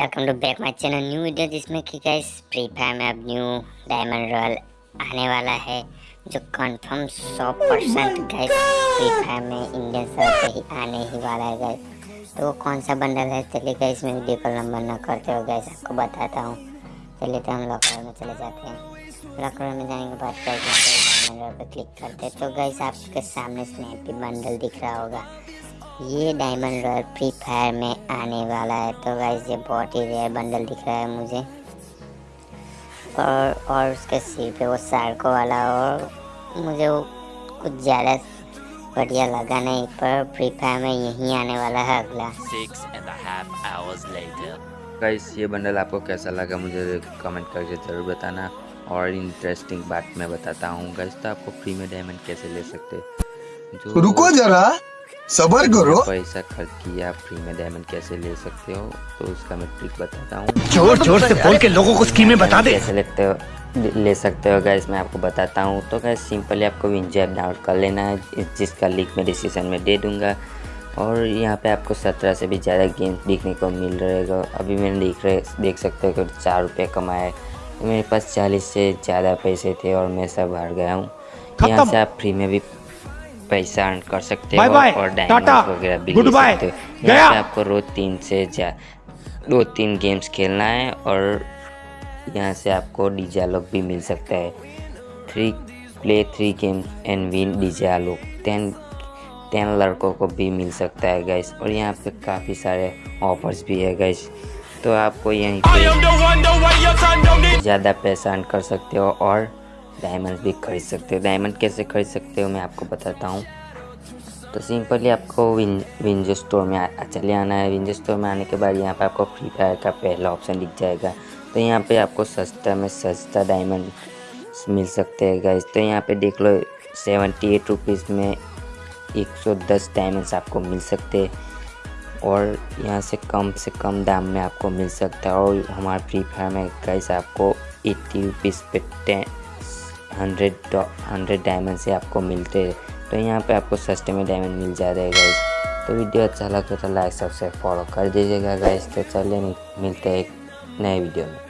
Welcome to back my channel new video जिसमें कि guys free fire में अब न्यू डायमंड रॉयल आने वाला है जो confirm 100 percent guys free fire में इंडियन सर्वर पे ही आने ही वाला है गाइस तो वो कौन सा बंडल है? चलिए गाइस मैं वीडियो को लंबा न करते हो गाइस आपको बताता हूँ। चलिए तो हम लॉकर में चले जाते हैं। लॉकर में जाने के बाद डायमंड रॉयल पर क्लिक करते हैं। तो गाइस आपके सामने स्नैपी बंडल दिख रहा होगा। ये डायमंड रॉयल फ्री फायर में आने वाला है। तो गाइस ये बहुत ही रेयर बंडल दिख रहा है मुझे। और और उसके सिर पे वो सार्को वाला और मुझे वो कुछ ज़्यादा बढ़िया लगा नहीं पर फ्री फायर में यही आने वाला है अगला। गाइस ये बंडल आपको कैसा लगा मुझे कमेंट करके ज़रूर बताना। और इंटरेस्टिंग बात मैं बताता हूँ। गाइस तो आपको फ्री में डायमंड कैसे ले सकते जो रुको जरा। सबर करो। पैसा खर्च किया आप फ्री में डायमंड कैसे ले सकते हो तो उसका मैं ट्रिक बताता हूँ। ज़ोर ज़ोर से बोल के लोगों को स्कीमें बता दे। कैसे लेते हो ले सकते हो गैस मैं आपको बताता हूँ। तो गैस सिंपली आपको विंजो ऐप डाउनलोड कर लेना है जिसका लिंक मैं डिस्क्रिप्शन में दे दूँगा। और यहाँ पे आपको सत्रह से भी ज़्यादा गेम देखने को मिल रहेगा। अभी मैंने देख रहे देख सकते हो कि चार रुपये कमाए। मेरे पास चालीस से ज़्यादा पैसे थे और मैं सब हार गया हूँ। यहाँ से आप फ्री में भी पैसा अर्न कर सकते हो और डायमंड वगैरह भी ले सकते हो। यहाँ पे आपको रोज तीन से जा दो तीन गेम्स खेलना है और यहाँ से आपको डीजे लोग भी मिल सकता है। Three play three game and win DJ लोग टेन टेन लड़कों को भी मिल सकता है गैस और यहाँ पे काफ़ी सारे ऑफर्स भी है गैस तो आपको यहीं पे ज़्यादा पैसा अर्न कर सकते हो और डायमंड भी खरीद सकते हो। डायमंड कैसे खरीद सकते हो मैं आपको बताता हूँ। तो सिंपली आपको विन विंजो स्टोर में चले आना है। विंजो स्टोर में आने के बाद यहाँ पे आपको फ्री फायर का पहला ऑप्शन दिख जाएगा। तो यहाँ पे आपको सस्ता में सस्ता डायमंड मिल सकते हैं गाइज़ तो यहाँ पे देख लो सेवेंटी एट रुपीज़ में एक सौ दस डायमंड्स आपको मिल सकते हैं। और यहाँ से कम से कम दाम में आपको मिल सकता है। और हमारे फ्री फायर में गाइस आपको एट्टी रुपीज़ पे टेन हंड्रेड हंड्रेड डायमंड से आपको मिलते तो यहाँ पे आपको सस्ते में डायमंड मिल जा रहा है गाइस तो वीडियो अच्छा लगे तो लाइक सब्सक्राइब फॉलो कर दीजिएगा गाइस तो चलिए, मिलते हैं एक नए वीडियो में।